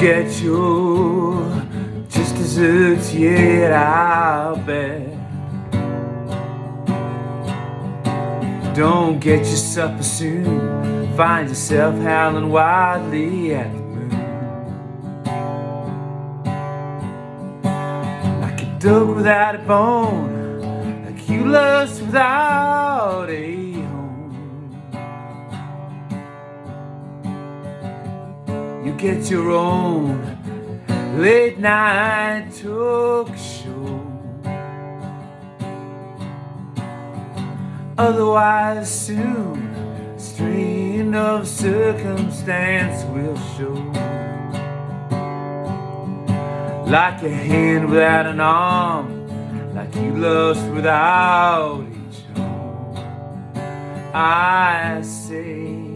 get your just desserts yet, I'll bet. Don't get your supper soon, find yourself howling wildly at the moon. Like a dog without a bone, like you lust without get your own late night talk show. Otherwise, soon, strain of circumstance will show. Like a hand without an arm, like you lost without each arm. I say.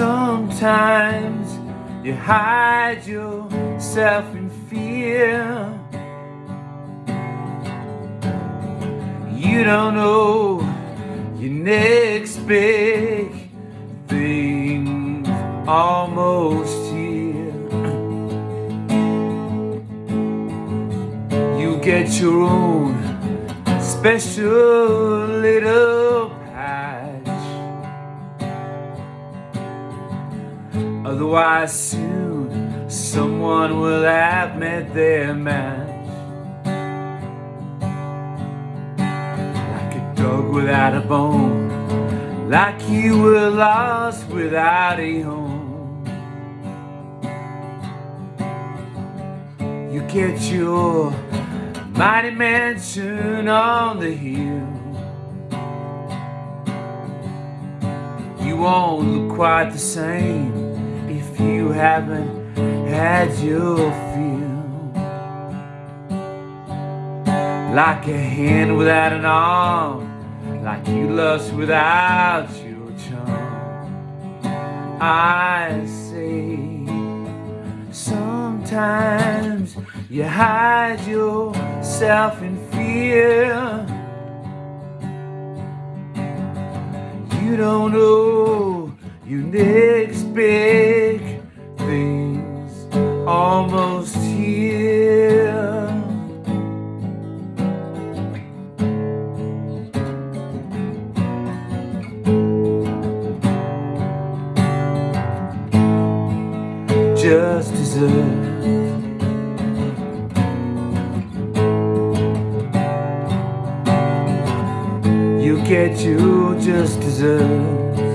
Sometimes you hide yourself in fear. You don't know your next big thing almost here. You get your own special little Otherwise soon someone will have met their match. Like a dog without a bone Like you were lost without a home. You get your mighty mansion on the hill. You won't look quite the same you haven't had your fill. Like a hand without an arm Like you lust without your charm I say Sometimes you hide yourself in fear. You don't know your next big Just deserve. You get you just deserve